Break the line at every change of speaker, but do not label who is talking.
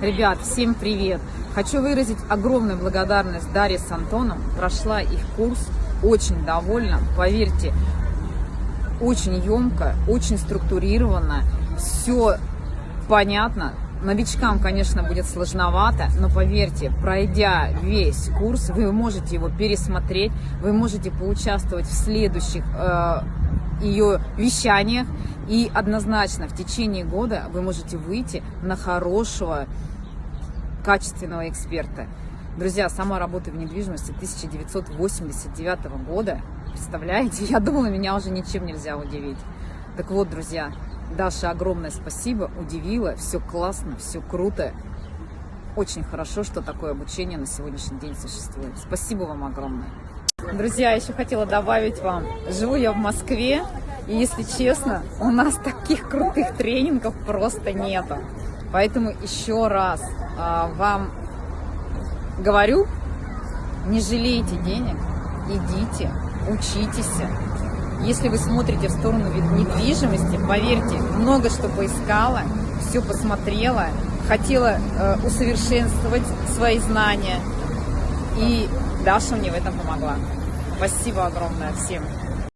Ребят, всем привет! Хочу выразить огромную благодарность Дарье с Антоном. Прошла их курс, очень довольна. Поверьте, очень емко, очень структурировано, все понятно. Новичкам, конечно, будет сложновато, но поверьте, пройдя весь курс, вы можете его пересмотреть, вы можете поучаствовать в следующих э, ее вещаниях, и однозначно в течение года вы можете выйти на хорошего, качественного эксперта. Друзья, сама работаю в недвижимости 1989 года. Представляете, я думала, меня уже ничем нельзя удивить. Так вот, друзья, Даша, огромное спасибо, удивила, все классно, все круто. Очень хорошо, что такое обучение на сегодняшний день существует. Спасибо вам огромное. Друзья, еще хотела добавить вам, живу я в Москве, и если честно, у нас таких крутых тренингов просто нету. Поэтому еще раз а, вам говорю, не жалейте денег, идите, учитесь. Если вы смотрите в сторону недвижимости, поверьте, много что поискала, все посмотрела, хотела э, усовершенствовать свои знания. И Даша мне в этом помогла. Спасибо огромное всем.